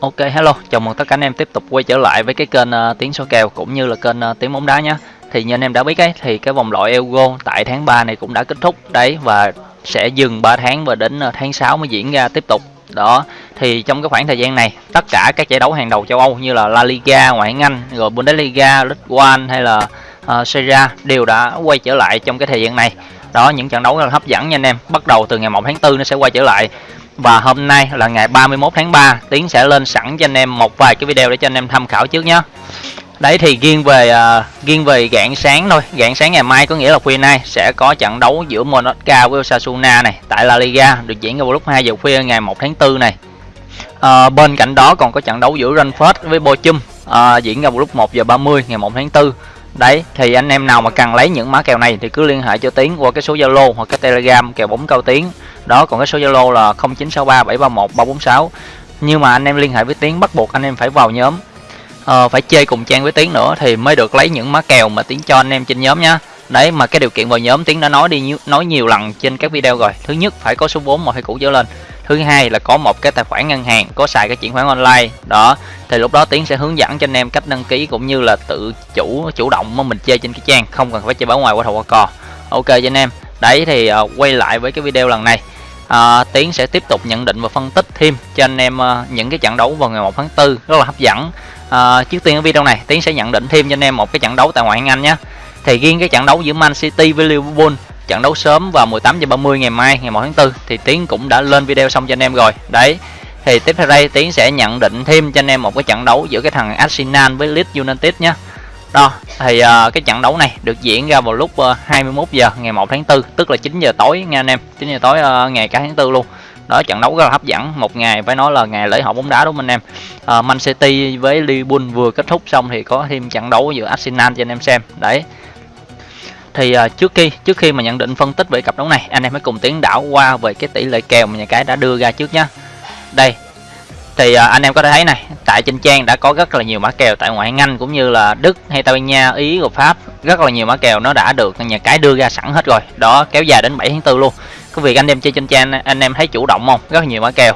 Ok hello, chào mừng tất cả anh em tiếp tục quay trở lại với cái kênh uh, tiếng số kèo cũng như là kênh uh, tiếng bóng đá nhé. Thì như anh em đã biết ấy thì cái vòng loại Euro tại tháng 3 này cũng đã kết thúc đấy và sẽ dừng 3 tháng và đến uh, tháng 6 mới diễn ra tiếp tục. Đó, thì trong cái khoảng thời gian này, tất cả các giải đấu hàng đầu châu Âu như là La Liga, Ngoại hạng Anh, rồi Bundesliga, League One hay là uh, Serie A đều đã quay trở lại trong cái thời gian này. Đó, những trận đấu rất là hấp dẫn nha anh em. Bắt đầu từ ngày 1 tháng 4 nó sẽ quay trở lại và hôm nay là ngày 31 tháng 3 Tiến sẽ lên sẵn cho anh em một vài cái video để cho anh em tham khảo trước nhé Đấy thì riêng về uh, riêng về gạn sáng thôi. Gạn sáng ngày mai có nghĩa là khuya nay sẽ có trận đấu giữa Monaco với Osasuna này Tại La Liga được diễn ra vào lúc 2 giờ khuya ngày 1 tháng 4 này. Uh, Bên cạnh đó còn có trận đấu giữa Rangers với Bochum uh, diễn ra vào lúc 1 giờ 30 ngày 1 tháng 4 Đấy thì anh em nào mà cần lấy những mã kèo này thì cứ liên hệ cho Tiến qua cái số Zalo hoặc cái Telegram kèo bóng cao Tiến đó còn cái số Zalo là 0963 731 346 nhưng mà anh em liên hệ với Tiến bắt buộc anh em phải vào nhóm. Ờ, phải chơi cùng trang với Tiến nữa thì mới được lấy những má kèo mà Tiến cho anh em trên nhóm nhá đấy mà cái điều kiện vào nhóm Tiến đã nói đi nói nhiều lần trên các video rồi. Thứ nhất phải có số vốn một hay cũ trở lên. Thứ hai là có một cái tài khoản ngân hàng có xài cái chuyển khoản online. Đó thì lúc đó tiến sẽ hướng dẫn cho anh em cách đăng ký cũng như là tự chủ chủ động mà mình chơi trên cái trang. Không cần phải chơi báo ngoài qua thầu qua cò ok cho anh em. Đấy thì uh, quay lại với cái video lần này à, Tiến sẽ tiếp tục nhận định và phân tích thêm cho anh em uh, những cái trận đấu vào ngày 1 tháng 4 rất là hấp dẫn. À, trước tiên ở video này Tiến sẽ nhận định thêm cho anh em một cái trận đấu tại ngoại hạng Anh nhé. Thì riêng cái trận đấu giữa Man City với Liverpool trận đấu sớm vào 18 giờ 30 ngày mai ngày 1 tháng 4 thì Tiến cũng đã lên video xong cho anh em rồi. Đấy thì tiếp theo đây Tiến sẽ nhận định thêm cho anh em một cái trận đấu giữa cái thằng Arsenal với Leeds United nhé đó thì uh, cái trận đấu này được diễn ra vào lúc à, uh, 21 giờ ngày 1 tháng 4 tức là 9 giờ tối nha anh em. 9 giờ tối uh, ngày cả tháng 4 luôn. Đó trận đấu rất là hấp dẫn. Một ngày phải nói là ngày lễ hội bóng đá đúng không anh em? Uh, Man City với Liverpool vừa kết thúc xong thì có thêm trận đấu giữa Arsenal cho anh em xem. Đấy. Thì uh, trước khi trước khi mà nhận định phân tích về cặp đấu này anh em hãy cùng tiến đảo qua về cái tỷ lệ kèo mà nhà cái đã đưa ra trước nhá. Đây thì à, anh em có thể thấy này tại trên trang đã có rất là nhiều mã kèo tại ngoại hạng Anh cũng như là Đức hay Tây Ban Nha Ý và Pháp rất là nhiều mã kèo nó đã được nhà cái đưa ra sẵn hết rồi. Đó kéo dài đến 7 tháng 4 luôn. Cái việc anh em chơi trên trang anh em thấy chủ động không? Rất là nhiều mã kèo.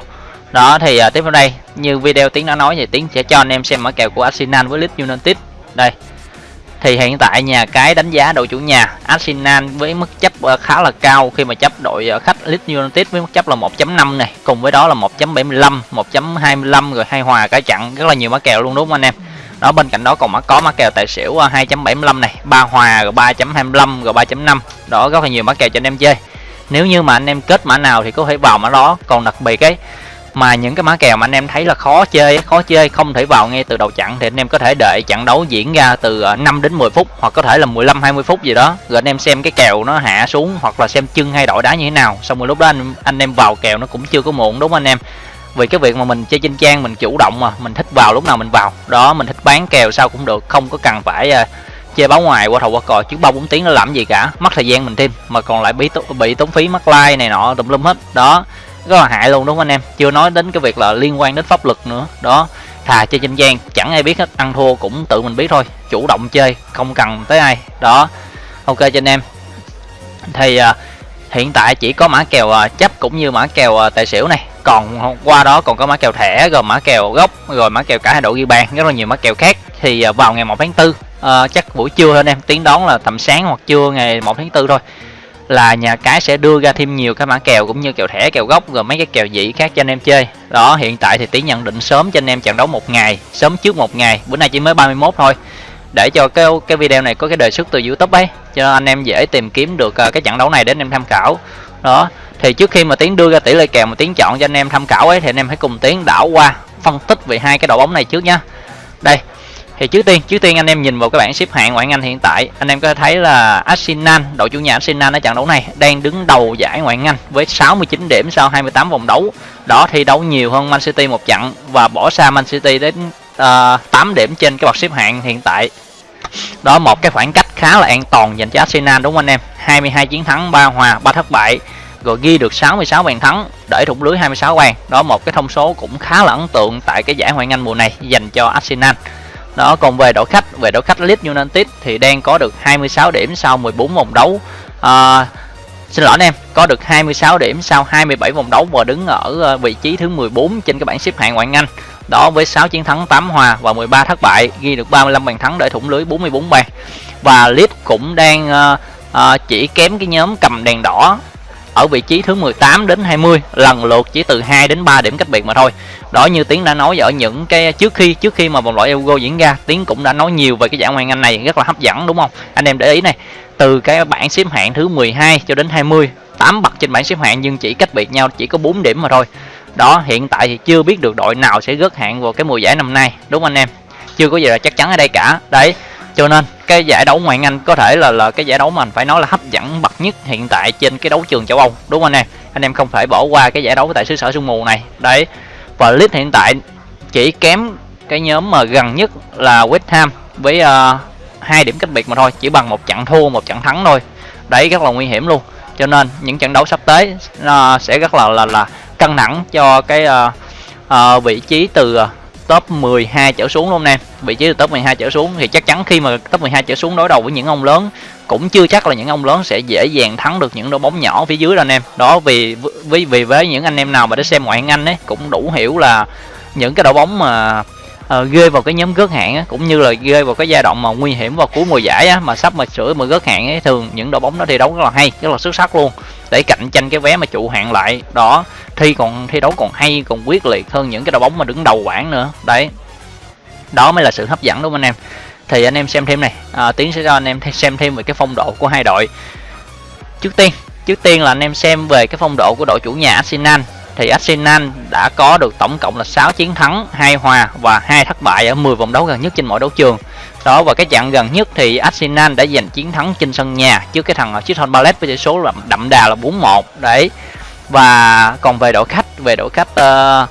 Đó thì à, tiếp theo đây như video tiếng đã nói thì tiếng sẽ cho anh em xem mã kèo của Arsenal với Leeds United. Đây thì hiện tại nhà cái đánh giá đội chủ nhà Arsenal với mức chấp ờ, khá là cao khi mà chấp đội ờ, khách Leeds United với mức chấp là 1.5 này, cùng với đó là 1.75 1.25 rồi hai hòa cả chặn rất là nhiều mã kèo luôn, đúng không anh em? Đó, bên cạnh đó còn mã có mã kèo tài xỉu ờ, 2.75 này, ba hòa rồi 3.25 rồi 3.5 đó, rất là nhiều mã kèo cho anh em chơi. Nếu như mà anh em kết mã nào thì có thể vào mã đó. Còn đặc biệt ấy mà những cái mã kèo mà anh em thấy là khó chơi khó chơi không thể vào ngay từ đầu chặn thì anh em có thể đợi trận đấu diễn ra từ ờ, 5 đến 10 phút hoặc có thể là 15 20 phút gì đó. Rồi anh em xem cái kèo nó hạ xuống hoặc là xem chân hay đội đá như thế nào. Xong rồi lúc đó anh anh em vào kèo nó cũng chưa có muộn đúng không anh em? Vì cái việc mà mình chơi trên trang mình chủ động mà mình thích vào lúc nào mình vào. Đó mình thích bán kèo sao cũng được không có cần phải uh, chơi báo ngoài qua thầu qua cò chứ bao bốn tiếng nó làm gì cả. Mất thời gian mình thêm mà còn lại bị bị tốn phí mất like này nọ tùm lum hết. Đó rất là hại luôn đúng không anh em? Chưa nói đến cái việc là liên quan đến pháp luật nữa. Đó thà chơi trên gian chẳng ai biết hết ăn thua cũng tự mình biết thôi chủ động chơi không cần tới ai. Đó ok cho anh em. Thì uh, hiện tại chỉ có mã kèo uh, chấp cũng như mã kèo uh, tài xỉu này. Còn qua đó còn có mã kèo thẻ rồi mã kèo gốc rồi mã kèo cả hai độ ghi bàn rất là nhiều mã kèo khác. Thì uh, vào ngày 1 tháng 4 uh, chắc buổi trưa thôi anh em tiếng đón là tầm sáng hoặc trưa ngày 1 tháng 4 thôi là nhà cái sẽ đưa ra thêm nhiều cái mã kèo cũng như kèo thẻ, kèo gốc rồi mấy cái kèo dĩ khác cho anh em chơi. Đó, hiện tại thì tiến nhận định sớm cho anh em trận đấu một ngày, sớm trước một ngày, bữa nay chỉ mới 31 thôi. Để cho cái cái video này có cái đề xuất từ youtube ấy, cho anh em dễ tìm kiếm được à, cái trận đấu này để anh em tham khảo. Đó, thì trước khi mà tiến đưa ra tỷ lệ kèo mà tiến chọn cho anh em tham khảo ấy, thì anh em hãy cùng tiến đảo qua phân tích về hai cái đội bóng này trước nhá. Đây thì trước tiên trước tiên anh em nhìn vào cái bảng xếp hạng ngoại hạng Anh hiện tại anh em có thể thấy là Arsenal đội chủ nhà Arsenal ở trận đấu này đang đứng đầu giải ngoại hạng Anh với 69 điểm sau 28 vòng đấu. Đó thi đấu nhiều hơn Man City một trận và bỏ xa Man City đến ờ, uh, 8 điểm trên cái bậc xếp hạng hiện tại. Đó một cái khoảng cách khá là an toàn dành cho Arsenal đúng không anh em? 22 chiến thắng 3 hòa 3 thất bại rồi ghi được 66 bàn thắng để thủng lưới 26 bàn. Đó một cái thông số cũng khá là ấn tượng tại cái giải ngoại hạng Anh mùa này dành cho Arsenal đó còn về đội khách về đội khách Leeds United thì đang có được 26 điểm sau 14 vòng đấu. À, xin lỗi anh em có được 26 điểm sau 27 vòng đấu và đứng ở ờ, vị trí thứ 14 trên cái bảng xếp hạng ngoại hạng Anh đó với 6 chiến thắng 8 hòa và 13 thất bại ghi được 35 bàn thắng để thủng lưới 44 bàn. Và Leeds cũng đang uh, uh, chỉ kém cái nhóm cầm đèn đỏ ở vị trí thứ 18 đến 20 lần lượt chỉ từ 2 đến 3 điểm cách biệt mà thôi. Đó như tiến đã nói ở những cái trước khi trước khi mà vòng loại Euro diễn ra, tiến cũng đã nói nhiều về cái giải ngoại hạng Anh này, rất là hấp dẫn, đúng không? Anh em để ý này, từ cái bảng xếp hạng thứ 12 cho đến 20 8 bậc trên bảng xếp hạng nhưng chỉ cách biệt nhau chỉ có 4 điểm mà thôi. Đó, hiện tại thì chưa biết được đội nào sẽ rớt hạng vào cái mùa giải năm nay, đúng không anh em? Chưa có gì là chắc chắn ở đây cả. Đấy cho nên cái giải đấu ngoại anh có thể là là cái giải đấu mà mình phải nói là hấp dẫn bậc nhất hiện tại trên cái đấu trường châu Âu đúng không anh em? Anh em không thể bỏ qua cái giải đấu tại xứ sở sương mù này. Đấy và Leeds hiện tại chỉ kém cái nhóm mà gần nhất là West Ham với uh, hai điểm cách biệt mà thôi chỉ bằng một trận thua một trận thắng thôi. Đấy rất là nguy hiểm luôn. Cho nên những trận đấu sắp tới uh, sẽ rất là là là căng thẳng cho cái uh, uh, vị trí từ uh, top 12 trở xuống luôn nè, vị trí từ top 12 trở xuống thì chắc chắn khi mà top 12 trở xuống đối đầu với những ông lớn cũng chưa chắc là những ông lớn sẽ dễ dàng thắng được những đội bóng nhỏ phía dưới đâu anh em đó vì vì vì với những anh em nào mà đã xem ngoại hạng anh ấy cũng đủ hiểu là những cái đội bóng mà uh, ghê vào cái nhóm gớt hạng á, cũng như là ghê vào cái giai đoạn mà nguy hiểm vào cuối mùa giải á, mà sắp mà sửa mà gớt hạng ấy thường những đội bóng đó thi đấu rất là hay rất là xuất sắc luôn. Để cạnh tranh cái vé mà trụ hạng lại đó thi còn thi đấu còn hay còn quyết liệt hơn những cái đội bóng mà đứng đầu bảng nữa. Đấy. Đó mới là sự hấp dẫn đúng không anh em? Thì anh em xem thêm này. À, tiến sẽ cho anh em xem thêm về cái phong độ của hai đội. Trước tiên trước tiên là anh em xem về cái phong độ của đội chủ nhà Arsenal thì Arsenal đã có được tổng cộng là 6 chiến thắng, 2 hòa và 2 thất bại ở 10 vòng đấu gần nhất trên mỗi đấu trường. Đó và cái trận gần nhất thì Arsenal đã giành chiến thắng trên sân nhà trước cái thằng Crystal Palace với tỷ số là đậm đà là 4-1 đấy. Và còn về đội khách, về đội khách uh,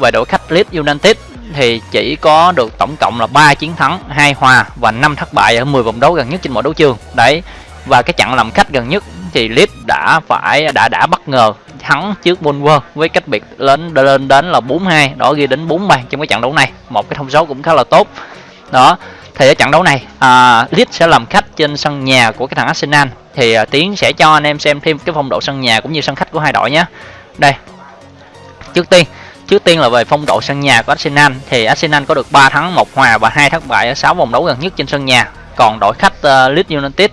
về đội khách Leeds United thì chỉ có được tổng cộng là 3 chiến thắng, 2 hòa và 5 thất bại ở 10 vòng đấu gần nhất trên mỗi đấu trường. Đấy. Và cái trận làm khách gần nhất thì Leeds đã phải đã đã bất ngờ thắng trước Bournemouth với cách biệt lên lên đến là 4-2 đó ghi đến 4 bàn trong cái trận đấu này. Một cái thông số cũng khá là tốt. Đó thì ở trận đấu này à, Leeds sẽ làm khách trên sân nhà của cái thằng Arsenal. Thì à, Tiến sẽ cho anh em xem thêm cái phong độ sân nhà cũng như sân khách của hai đội nhé. Đây trước tiên trước tiên là về phong độ sân nhà của Arsenal. Thì Arsenal có được 3 thắng một hòa và hai thất bại ở 6 vòng đấu gần nhất trên sân nhà. Còn đội khách uh, Leeds United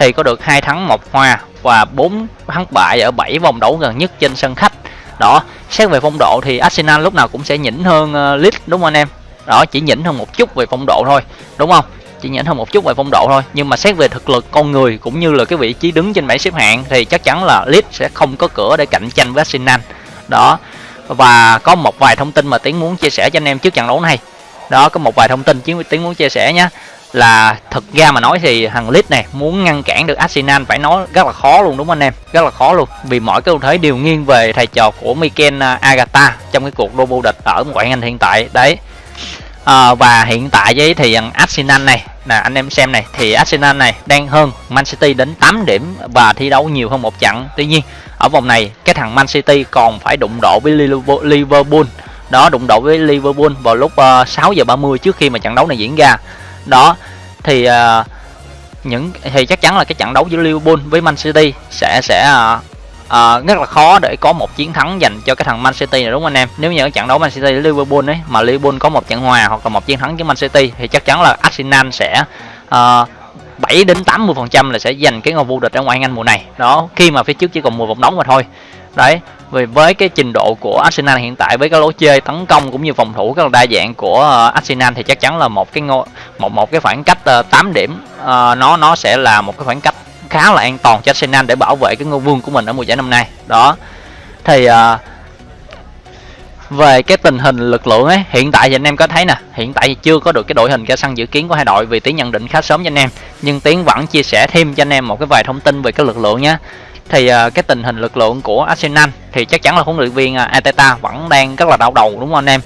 thì có được hai thắng một hòa và 4 thắng bại ở 7 vòng đấu gần nhất trên sân khách. Đó xét về phong độ thì Arsenal lúc nào cũng sẽ nhỉnh hơn uh, Leeds đúng không anh em? Đó chỉ nhỉnh hơn một chút về phong độ thôi đúng không? Chỉ nhỉnh hơn một chút về phong độ thôi. Nhưng mà xét về thực lực con người cũng như là cái vị trí đứng trên bảng xếp hạng thì chắc chắn là Leeds sẽ không có cửa để cạnh tranh với Arsenal. Đó và có một vài thông tin mà tiến muốn chia sẻ cho anh em trước trận đấu này. Đó có một vài thông tin chiến tiến muốn chia sẻ nhé là thực ra mà nói thì thằng Leeds này muốn ngăn cản được Arsenal phải nói rất là khó luôn đúng không anh em? Rất là khó luôn. Vì mọi cái ưu thế đều nghiêng về thầy trò của Mikel à, Agata trong cái cuộc đua vô địch ở ngoại hạng Anh hiện tại. Đấy. À, và hiện tại với thì thằng Arsenal này là anh em xem này thì Arsenal này đang hơn Man City đến 8 điểm và thi đấu nhiều hơn một trận. Tuy nhiên ở vòng này cái thằng Man City còn phải đụng độ với Liverpool đó đụng độ với Liverpool vào lúc ờ, uh, 6 giờ 30 trước khi mà trận đấu này diễn ra đó thì uh, những thì chắc chắn là cái trận đấu giữa Liverpool với Man City sẽ sẽ uh, uh, rất là khó để có một chiến thắng dành cho cái thằng Man City này đúng không anh em? Nếu như ở trận đấu Man City với Liverpool ấy mà Liverpool có một trận hòa hoặc là một chiến thắng với Man City thì chắc chắn là Arsenal sẽ uh, 7 đến 80 phần trăm là sẽ giành cái ngôi vô địch ở ngoại hạng Anh mùa này. Đó khi mà phía trước chỉ còn 10 vòng đấu mà thôi đấy, vì với cái trình độ của Arsenal hiện tại, với cái lối chơi tấn công cũng như phòng thủ rất là đa dạng của ờ, Arsenal thì chắc chắn là một cái ngôi, một một cái khoảng cách ờ, 8 điểm ờ, nó nó sẽ là một cái khoảng cách khá là an toàn cho Arsenal để bảo vệ cái ngôi vương của mình ở mùa giải năm nay. Đó. Thì về cái tình hình lực lượng ấy, hiện tại thì anh em có thấy nè, hiện tại thì chưa có được cái đội hình ra sân dự kiến của hai đội vì tiến nhận định khá sớm cho anh em, nhưng tiến vẫn chia sẻ thêm cho anh em một cái vài thông tin về cái lực lượng nhé thì uh, cái tình hình lực lượng của Arsenal thì chắc chắn là huấn luyện viên à, uh, Ateta vẫn đang rất là đau đầu đúng không anh em?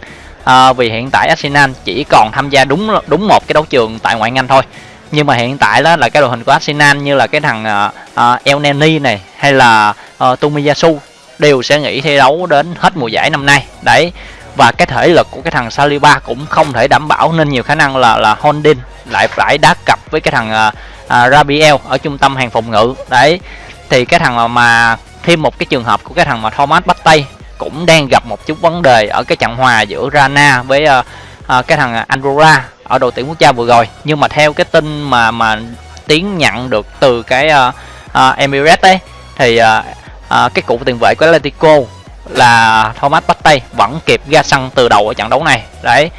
Uh, vì hiện tại Arsenal chỉ còn tham gia đúng đúng một cái đấu trường tại ngoại hạng Anh thôi. Nhưng mà hiện tại đó là cái đội hình của Arsenal như là cái thằng uh, uh, El Neni này hay là uh, Tomiyasu đều sẽ nghỉ thi đấu đến hết mùa giải năm nay. Đấy và cái thể lực của cái thằng Saliba cũng không thể đảm bảo nên nhiều khả năng là là Holding lại phải đá cặp với cái thằng uh, uh, Rabiel ở trung tâm hàng phòng ngự. Đấy thì cái thằng mà, mà thêm một cái trường hợp của cái thằng mà Thomas Partey cũng đang gặp một chút vấn đề ở cái trận hòa giữa Rana với uh, uh, cái thằng Andorra ở đội tuyển quốc gia vừa rồi. Nhưng mà theo cái tin mà mà tiến nhận được từ cái uh, uh, Emirates ấy thì uh, uh, cái cụ tiền vệ của Atletico là Thomas Partey vẫn kịp ra sân từ đầu ở trận đấu này. Đấy.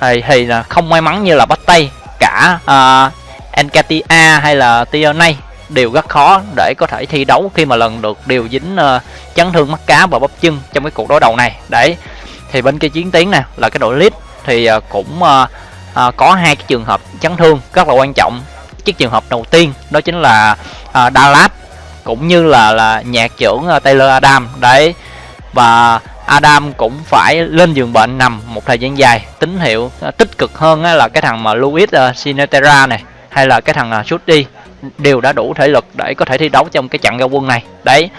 Thì, thì không may mắn như là Partey cả uh, Encatia hay là Tierney đều rất khó để có thể thi đấu khi mà lần được điều dính uh, chấn thương mắt cá và bắp chân trong cái cuộc đối đầu này. Đấy thì bên kia chiến tiến nè là cái đội lead thì uh, cũng uh, uh, có hai cái trường hợp chấn thương rất là quan trọng. Cái trường hợp đầu tiên đó chính là uh, Dallas cũng như là là nhạc trưởng uh, Taylor Adam. Đấy và Adam cũng phải lên giường bệnh nằm một thời gian dài tín hiệu uh, tích cực hơn uh, là cái thằng mà Luis uh, Sinetera này hay là cái thằng uh, Shuti đều đã đủ thể lực để có thể thi đấu trong cái trận giao quân này. Đấy.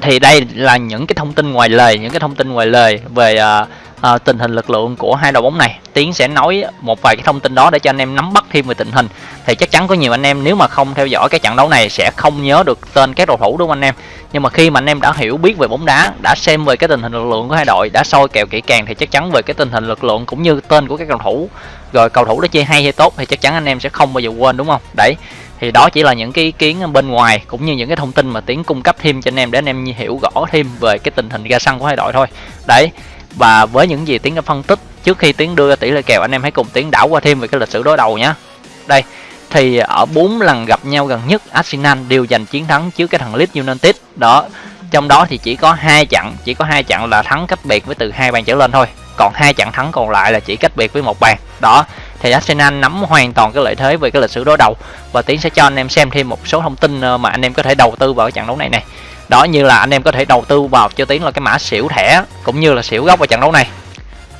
Thì đây là những cái thông tin ngoài lề những cái thông tin ngoài lề về uh, à, tình hình lực lượng của hai đội bóng này tiến sẽ nói một vài cái thông tin đó để cho anh em nắm bắt thêm về tình hình. Thì chắc chắn có nhiều anh em nếu mà không theo dõi cái trận đấu này sẽ không nhớ được tên các cầu thủ đúng không anh em? Nhưng mà khi mà anh em đã hiểu biết về bóng đá đã xem về cái tình hình lực lượng của hai đội đã soi kèo kỹ càng thì chắc chắn về cái tình hình lực lượng cũng như tên của các cầu thủ rồi cầu thủ đó chơi hay hay tốt thì chắc chắn anh em sẽ không bao giờ quên đúng không? Đấy thì đó chỉ là những cái ý kiến bên ngoài cũng như những cái thông tin mà tiến cung cấp thêm cho anh em để anh em hiểu rõ thêm về cái tình hình ra sân của hai đội thôi. Đấy và với những gì tiến đã phân tích, trước khi tiến đưa ra tỷ lệ kèo, anh em hãy cùng tiến đảo qua thêm về cái lịch sử đối đầu nhé đây, thì ở bốn lần gặp nhau gần nhất, Arsenal đều giành chiến thắng trước cái thằng Leeds United. Đó, trong đó thì chỉ có hai trận, chỉ có hai trận là thắng cách biệt với từ hai bàn trở lên thôi. Còn hai trận thắng còn lại là chỉ cách biệt với một bàn. Đó, thì Arsenal nắm hoàn toàn cái lợi thế về cái lịch sử đối đầu. Và tiến sẽ cho anh em xem thêm một số thông tin ờ, mà anh em có thể đầu tư vào cái trận đấu này này đó như là anh em có thể đầu tư vào cho tiến là cái mã xỉu thẻ cũng như là xỉu gốc ở trận đấu này.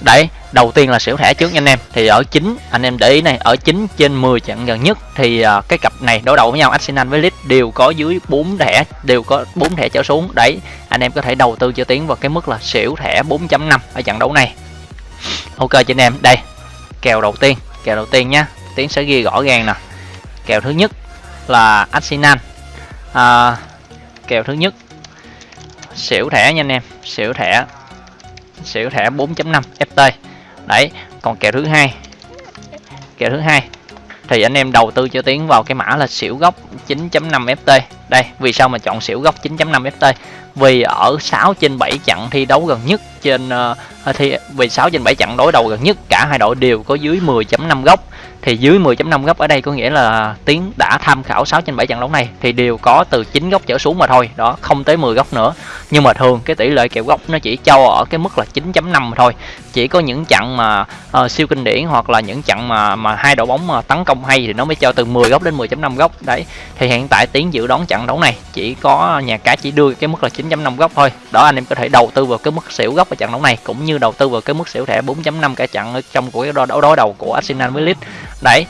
Đấy đầu tiên là xỉu thẻ trước nha anh em. Thì ở chín anh em để ý này ở 9 trên 10 trận gần nhất thì uh, cái cặp này đối đầu với nhau Arsenal với Leeds đều có dưới 4 thẻ đều có 4 thẻ trở xuống. Đấy anh em có thể đầu tư cho tiến vào cái mức là xỉu thẻ 4.5 ở trận đấu này. Ok cho anh em đây kèo đầu tiên kèo đầu tiên nhá tiến sẽ ghi rõ ràng nè. Kèo thứ nhất là Arsenal. À, kèo thứ nhất. Xỉu thẻ nha anh em xỉu thẻ xỉu thẻ 4.5 FT đấy còn kèo thứ hai kèo thứ hai. Thì anh em đầu tư cho tiến vào cái mã là xỉu gốc 9.5 FT đây vì sao mà chọn xỉu gốc 9.5 FT vì ở 6 trên 7 trận thi đấu gần nhất trên ờ, uh, thì vì 6 trên 7 trận đối đầu gần nhất cả hai đội đều có dưới 10.5 góc thì dưới 10.5 góc ở đây có nghĩa là tiến đã tham khảo 6 trên 7 trận đấu này, thì đều có từ 9 góc trở xuống mà thôi. Đó, không tới 10 góc nữa nhưng mà thường cái tỷ lệ kèo góc nó chỉ cho ở cái mức là 9.5 thôi. Chỉ có những trận mà uh, siêu kinh điển hoặc là những trận mà mà hai đội bóng mà tấn công hay thì nó mới cho từ 10 góc đến 10.5 góc đấy thì hiện tại tiến dự đoán trận đấu này chỉ có nhà cái chỉ đưa cái mức là 9.5 góc thôi. Đó anh em có thể đầu tư vào cái mức xỉu góc ở trận đấu này cũng như đầu tư vào cái mức xỉu thẻ 4.5 cả trận ở trong của cái đấu đối đầu của Arsenal với Leeds đấy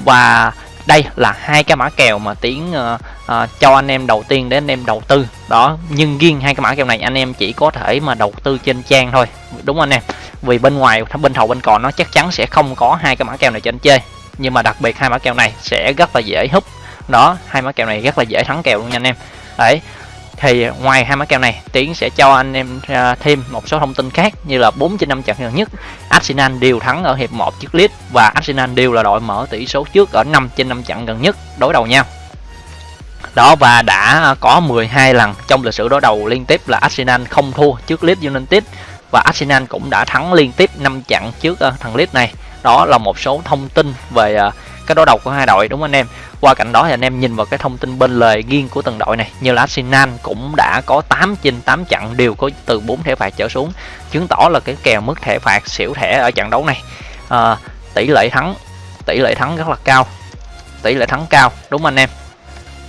và đây là hai cái mã kèo mà tiến uh, uh, cho anh em đầu tiên để anh em đầu tư. Đó nhưng riêng hai cái mã kèo này anh em chỉ có thể mà đầu tư trên trang thôi. Đúng anh em? Vì bên ngoài bên thầu bên còn nó chắc chắn sẽ không có hai cái mã kèo này cho anh chơi. Nhưng mà đặc biệt hai mã kèo này sẽ rất là dễ hút đó hai mã kèo này rất là dễ thắng kèo luôn nha anh em. Đấy thì ngoài hai mã kèo này, tiến sẽ cho anh em à, thêm một số thông tin khác như là 4 trên 5 trận gần nhất. Arsenal đều thắng ở hiệp 1 trước Leeds và Arsenal đều là đội mở tỷ số trước ở 5 trên 5 trận gần nhất, đối đầu nhau. Đó, và đã có 12 lần trong lịch sử đối đầu liên tiếp là Arsenal không thua trước Leeds United và Arsenal cũng đã thắng liên tiếp 5 trận trước à, thằng Leeds này đó là một số thông tin về uh, cái đối đầu của hai đội đúng không anh em? Qua cạnh đó thì anh em nhìn vào cái thông tin bên lề riêng của từng đội này như là Arsenal cũng đã có 8 trên 8 trận đều có từ 4 thẻ phạt trở xuống chứng tỏ là cái kèo mức thẻ phạt xỉu thẻ ở trận đấu này à, tỷ lệ thắng tỷ lệ thắng rất là cao tỷ lệ thắng cao đúng không anh em?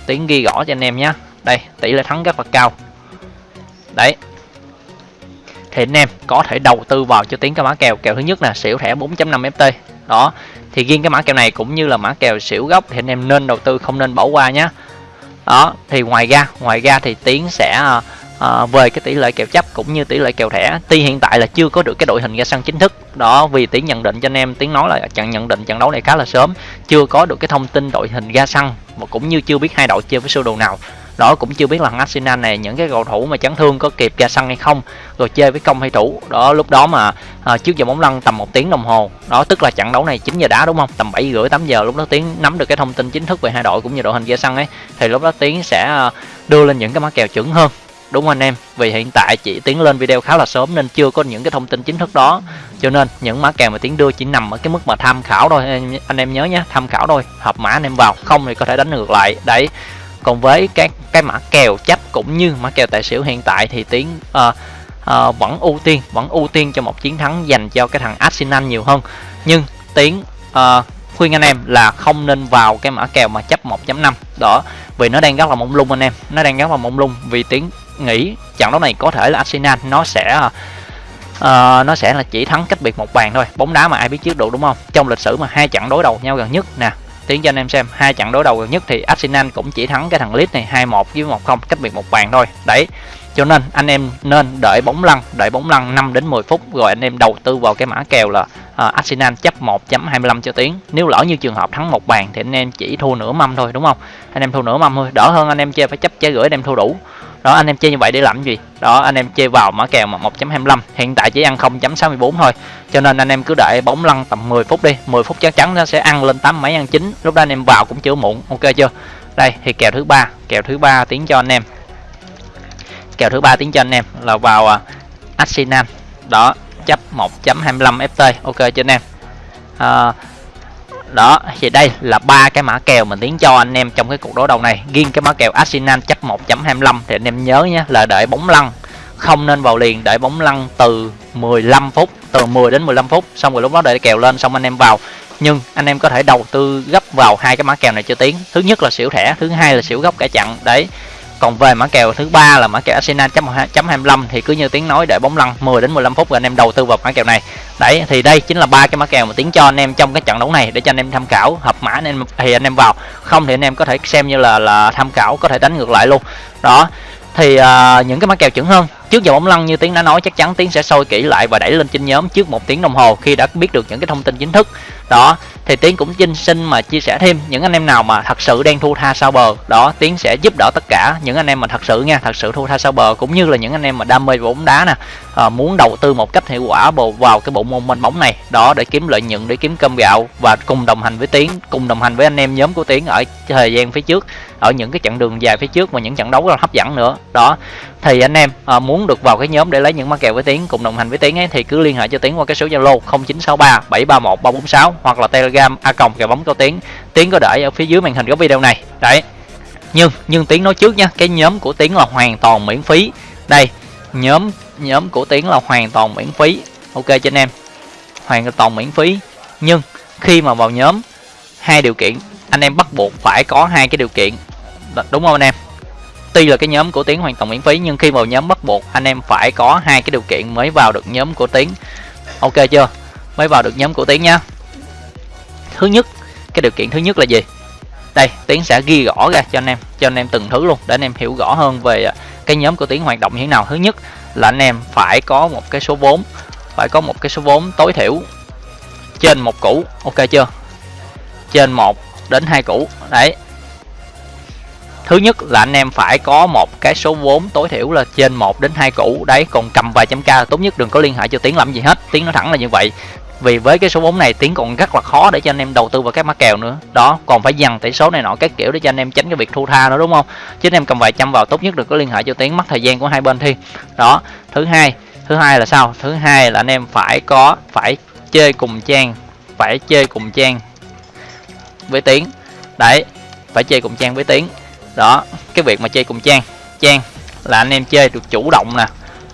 Tiếng ghi rõ cho anh em nhé đây tỷ lệ thắng rất là cao. Đấy thì anh em có thể đầu tư vào cho tiếng cái mã kèo. Kèo thứ nhất là xỉu thẻ 4.5 FT đó thì riêng cái mã kèo này cũng như là mã kèo xỉu gốc thì anh em nên đầu tư không nên bỏ qua nhé đó thì ngoài ra ngoài ra thì tiến sẽ à, à, về cái tỷ lệ kèo chấp cũng như tỷ lệ kèo thẻ. Tuy hiện tại là chưa có được cái đội hình ra sân chính thức. Đó vì tiến nhận định cho anh em tiến nói là trận nhận định trận đấu này khá là sớm. Chưa có được cái thông tin đội hình ra sân và cũng như chưa biết hai đội chơi với sơ đồ nào đó cũng chưa biết là thằng Arsenal này những cái cầu thủ mà chấn thương có kịp ra sân hay không rồi chơi với công hay thủ. Đó lúc đó mà à, trước giờ bóng lăn tầm một tiếng đồng hồ. Đó tức là trận đấu này 9 giờ đá đúng không? Tầm 7 rưỡi 8 giờ lúc đó tiến nắm được cái thông tin chính thức về hai đội cũng như đội hình ra sân ấy thì lúc đó tiến sẽ à, đưa lên những cái mã kèo chuẩn hơn. Đúng không anh em? Vì hiện tại chỉ tiến lên video khá là sớm nên chưa có những cái thông tin chính thức đó. Cho nên những mã kèo mà tiến đưa chỉ nằm ở cái mức mà tham khảo thôi. Anh em, anh em nhớ nhé tham khảo thôi. Hợp mã anh em vào. Không thì có thể đánh ngược lại. Đấy còn với các cái mã kèo chấp cũng như mã kèo tài xỉu hiện tại thì tiến uh, uh, vẫn ưu tiên vẫn ưu tiên cho một chiến thắng dành cho cái thằng Arsenal nhiều hơn. Nhưng tiến uh, khuyên anh em là không nên vào cái mã kèo mà chấp 1.5 đó vì nó đang rất là mông lung anh em nó đang rất là mông lung vì tiến nghĩ trận đấu này có thể là Arsenal nó sẽ uh, nó sẽ là chỉ thắng cách biệt một bàn thôi. Bóng đá mà ai biết trước được đúng không? Trong lịch sử mà hai trận đối đầu nhau gần nhất nè tiến cho anh em xem hai trận đối đầu gần nhất thì Arsenal cũng chỉ thắng cái thằng Leeds này 2-1 với 1-0 cách biệt một bàn thôi. Đấy cho nên anh em nên đợi bóng lăn đợi bóng lăn 5 đến 10 phút rồi anh em đầu tư vào cái mã kèo là uh, Arsenal chấp 1.25 cho tiến. Nếu lỡ như trường hợp thắng một bàn thì anh em chỉ thua nửa mâm thôi đúng không? Anh em thua nửa mâm thôi đỡ hơn anh em chơi phải chấp trái gửi anh em thua đủ đó anh em chơi như vậy để làm gì? Đó anh em chơi vào mã kèo mà 1.25 hiện tại chỉ ăn 0.64 thôi. Cho nên anh em cứ đợi bóng lăn tầm 10 phút đi 10 phút chắc chắn nó sẽ ăn lên tám mấy ăn chín. Lúc đó anh em vào cũng chưa muộn ok chưa? Đây thì kèo thứ ba kèo thứ ba tiến cho anh em. Kèo thứ ba tiến cho anh em là vào uh, Arsenal. Đó chấp 1.25 FT ok cho anh em? Uh, đó, thì đây là ba cái mã kèo mình tiến cho anh em trong cái cuộc đối đầu này. Riêng cái mã kèo Arsenal chấp 1.25 thì anh em nhớ nhé là đợi bóng lăn. Không nên vào liền đợi bóng lăn từ 15 phút, từ 10 đến 15 phút. Xong rồi lúc đó đợi kèo lên, xong anh em vào. Nhưng anh em có thể đầu tư gấp vào hai cái mã kèo này cho tiến. Thứ nhất là xỉu thẻ, thứ hai là xỉu gốc cả chặn. Đấy còn về mã kèo thứ ba là mã kèo Arsenal chấm 25 thì cứ như tiếng nói để bóng lăn 10 đến 15 phút rồi anh em đầu tư vào mã kèo này. Đấy thì đây chính là ba cái mã kèo mà tiếng cho anh em trong cái trận đấu này để cho anh em tham khảo hợp mã anh em thì anh em vào. Không thì anh em có thể xem như là là tham khảo có thể đánh ngược lại luôn. Đó thì uh, những cái mã kèo chuẩn hơn trước giờ bóng lăn như tiến đã nói chắc chắn tiến sẽ sôi kỹ lại và đẩy lên trên nhóm trước một tiếng đồng hồ khi đã biết được những cái thông tin chính thức. Đó thì tiến cũng xin xin mà chia sẻ thêm những anh em nào mà thật sự đang thua tha sau bờ. Đó tiến sẽ giúp đỡ tất cả những anh em mà thật sự nha thật sự thua tha sau bờ cũng như là những anh em mà đam mê bóng đá nè à, muốn đầu tư một cách hiệu quả vào cái bộ môn mênh bóng này. Đó để kiếm lợi nhuận để kiếm cơm gạo và cùng đồng hành với tiến cùng đồng hành với anh em nhóm của tiến ở thời gian phía trước ở những cái chặng đường dài phía trước và những trận đấu rất là hấp dẫn nữa. Đó thì anh em à, muốn được vào cái nhóm để lấy những mã kèo với tiến cùng đồng hành với tiến ấy thì cứ liên hệ cho tiến qua cái số zalo 0963 731 346 hoặc là telegram a còng kèo bóng cao tiến. Tiến có để ở phía dưới màn hình của video này. Đấy. Nhưng nhưng tiến nói trước nha cái nhóm của tiến là hoàn toàn miễn phí. Đây nhóm nhóm của tiến là hoàn toàn miễn phí. Ok cho anh em. Hoàn toàn miễn phí. Nhưng khi mà vào nhóm hai điều kiện. Anh em bắt buộc phải có hai cái điều kiện đúng không anh em? Tuy là cái nhóm của tiến hoàn toàn miễn phí, nhưng khi vào nhóm bắt buộc, anh em phải có hai cái điều kiện mới vào được nhóm của tiến. Ok chưa? Mới vào được nhóm của tiến nhá. Thứ nhất, cái điều kiện thứ nhất là gì? Đây, tiến sẽ ghi rõ ra cho anh em, cho anh em từng thứ luôn, để anh em hiểu rõ hơn về à, cái nhóm của tiến hoạt động như thế nào. Thứ nhất là anh em phải có một cái số vốn, phải có một cái số vốn tối thiểu trên một củ. Ok chưa? Trên một đến hai củ. Đấy thứ nhất là anh em phải có một cái số vốn tối thiểu là trên 1 đến 2 củ. Đấy, còn cầm vài trăm k tốt nhất, đừng có liên hệ cho tiến làm gì hết. Tiến nói thẳng là như vậy. Vì với cái số vốn này, tiến còn rất là khó để cho anh em đầu tư vào các mã kèo nữa. Đó, còn phải dằn tỷ số này nọ các kiểu để cho anh em tránh cái việc thu tha nữa, đúng không? Chứ anh em cầm vài trăm vào, tốt nhất đừng có liên hệ cho tiến, mất thời gian của hai bên thi. Đó, thứ hai thứ hai là sao? Thứ hai là anh em phải có, phải chơi cùng trang, phải chơi cùng trang với tiến. Đấy, phải chơi cùng trang với tiến đó, cái việc mà chơi cùng trang. Trang là anh em chơi được chủ động nè.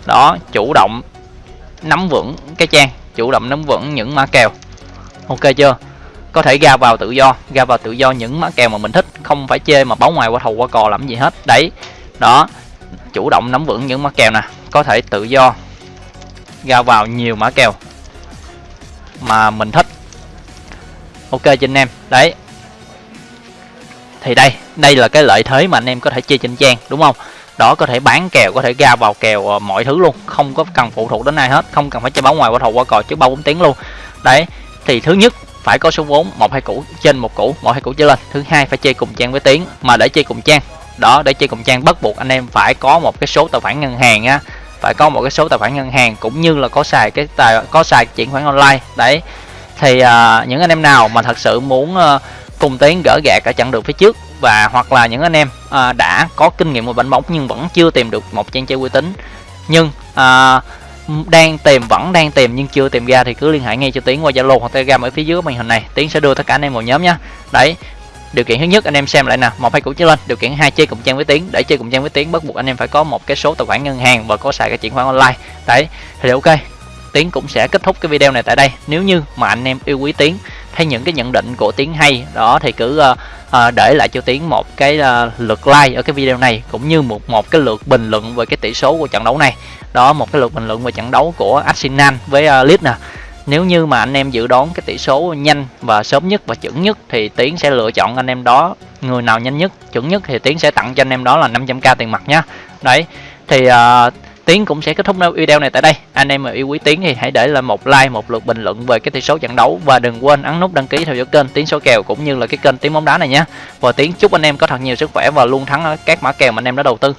Đó, chủ động nắm vững cái trang, chủ động nắm vững những mã kèo. Ok chưa? Có thể ra vào tự do, ra vào tự do những mã kèo mà mình thích, không phải chơi mà báo ngoài qua thầu qua cò làm gì hết. Đấy, đó, chủ động nắm vững những mã kèo nè. Có thể tự do ra vào nhiều mã kèo mà mình thích. Ok cho anh em. Đấy thì đây đây là cái lợi thế mà anh em có thể chơi trên trang đúng không? Đó có thể bán kèo có thể ra vào kèo ờ, mọi thứ luôn không có cần phụ thuộc đến ai hết không cần phải chơi báo ngoài qua thầu qua cò trước ba bốn tiếng luôn. Đấy thì thứ nhất phải có số vốn một hai củ trên một củ một hai củ trở lên. Thứ hai phải chơi cùng trang với tiếng mà để chơi cùng trang. Đó để chơi cùng trang bắt buộc anh em phải có một cái số tài khoản ngân hàng á phải có một cái số tài khoản ngân hàng cũng như là có xài cái tài có xài chuyển khoản online. Đấy thì uh, những anh em nào mà thật sự muốn uh, cùng tiến gỡ gạt ở chặng đường phía trước. Và hoặc là những anh em à, đã có kinh nghiệm một bánh bóng nhưng vẫn chưa tìm được một trang chơi uy tín. Nhưng à, đang tìm vẫn đang tìm nhưng chưa tìm ra thì cứ liên hệ ngay cho tiến qua zalo hoặc telegram ở phía dưới màn hình này. Tiến sẽ đưa tất cả anh em vào nhóm nhé đấy điều kiện thứ nhất anh em xem lại nè một hai cũ trở lên. Điều kiện hai chơi cùng trang với tiến. Để chơi cùng trang với tiến bắt buộc anh em phải có một cái số tài khoản ngân hàng và có xài cái chuyển khoản online. Đấy thì ok tiến cũng sẽ kết thúc cái video này tại đây. Nếu như mà anh em yêu quý tiến thấy những cái nhận định của tiến hay. Đó thì cứ uh, uh, để lại cho tiến một cái uh, lượt like ở cái video này cũng như một một cái lượt bình luận về cái tỷ số của trận đấu này. Đó một cái lượt bình luận về trận đấu của Arsenal với uh, Leeds nè. Nếu như mà anh em dự đoán cái tỷ số nhanh và sớm nhất và chuẩn nhất thì tiến sẽ lựa chọn anh em đó người nào nhanh nhất chuẩn nhất thì tiến sẽ tặng cho anh em đó là 500k tiền mặt nhá. Đấy thì uh, Tiến cũng sẽ kết thúc video này tại đây. Anh em mà yêu quý Tiến thì hãy để lại một like, một lượt bình luận về cái tỷ số trận đấu và đừng quên ấn nút đăng ký theo dõi kênh Tiến số kèo cũng như là cái kênh Tiến bóng đá này nhé. Và Tiến chúc anh em có thật nhiều sức khỏe và luôn thắng ở các mã kèo mà anh em đã đầu tư.